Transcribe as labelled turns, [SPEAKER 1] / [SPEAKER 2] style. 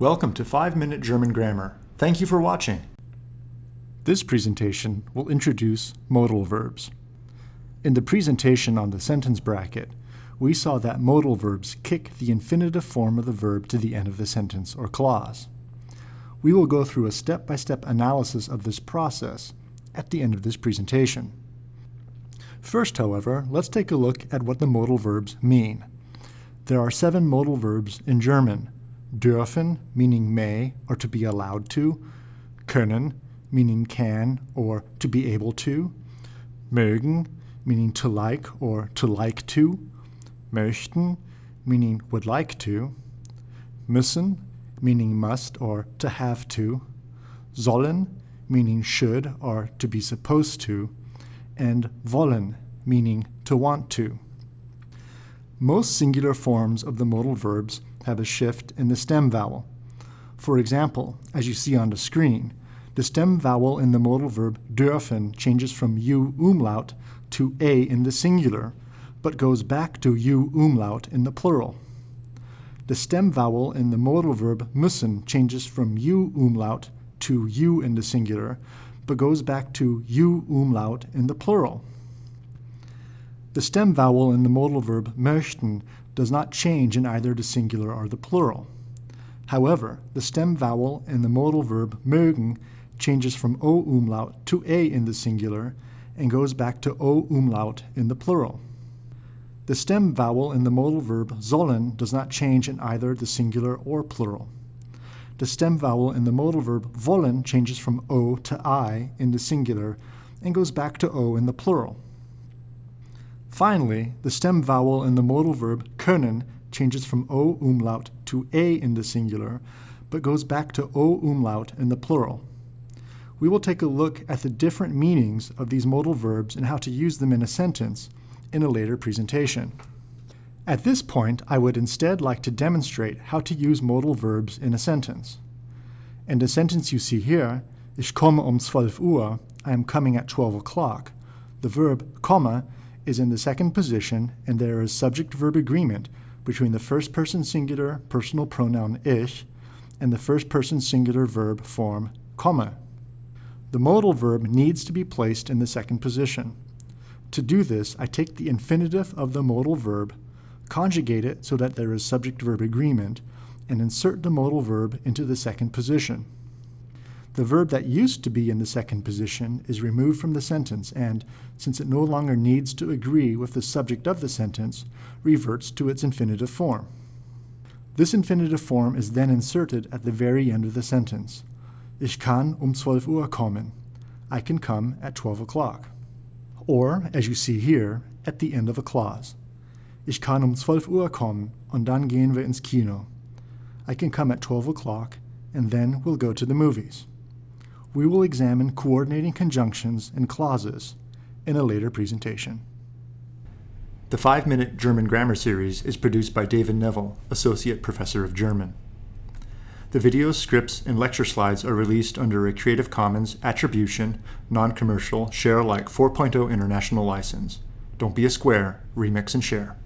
[SPEAKER 1] Welcome to 5 Minute German Grammar. Thank you for watching. This presentation will introduce modal verbs. In the presentation on the sentence bracket, we saw that modal verbs kick the infinitive form of the verb to the end of the sentence or clause. We will go through a step-by-step -step analysis of this process at the end of this presentation. First, however, let's take a look at what the modal verbs mean. There are seven modal verbs in German. Dürfen, meaning may or to be allowed to. Können, meaning can or to be able to. Mögen, meaning to like or to like to möchten, meaning would like to, müssen, meaning must or to have to, sollen, meaning should or to be supposed to, and wollen, meaning to want to. Most singular forms of the modal verbs have a shift in the stem vowel. For example, as you see on the screen, the stem vowel in the modal verb dürfen changes from u umlaut to a in the singular, but goes back to u umlaut in the plural. The stem vowel in the modal verb müssen changes from u umlaut to u in the singular, but goes back to u umlaut in the plural. The stem vowel in the modal verb möchten does not change in either the singular or the plural. However, the stem vowel in the modal verb mögen changes from o umlaut to a in the singular and goes back to o umlaut in the plural. The stem vowel in the modal verb sollen does not change in either the singular or plural. The stem vowel in the modal verb wollen changes from o to i in the singular and goes back to o in the plural. Finally, the stem vowel in the modal verb können changes from o umlaut to a in the singular, but goes back to o umlaut in the plural. We will take a look at the different meanings of these modal verbs and how to use them in a sentence in a later presentation. At this point, I would instead like to demonstrate how to use modal verbs in a sentence. In the sentence you see here, Ich komme um 12 Uhr, I am coming at 12 o'clock, the verb komme is in the second position and there is subject-verb agreement between the first-person singular personal pronoun ich and the first-person singular verb form komme. The modal verb needs to be placed in the second position. To do this, I take the infinitive of the modal verb, conjugate it so that there is subject-verb agreement, and insert the modal verb into the second position. The verb that used to be in the second position is removed from the sentence and, since it no longer needs to agree with the subject of the sentence, reverts to its infinitive form. This infinitive form is then inserted at the very end of the sentence. Ich kann um 12 Uhr kommen. I can come at 12 o'clock or, as you see here, at the end of a clause. Ich kann um 12 Uhr kommen und dann gehen wir ins Kino. I can come at 12 o'clock and then we'll go to the movies. We will examine coordinating conjunctions and clauses in a later presentation. The 5-Minute German Grammar Series is produced by David Neville, Associate Professor of German. The videos, scripts, and lecture slides are released under a Creative Commons Attribution, Non-Commercial, Share Alike 4.0 International License. Don't be a square, remix and share.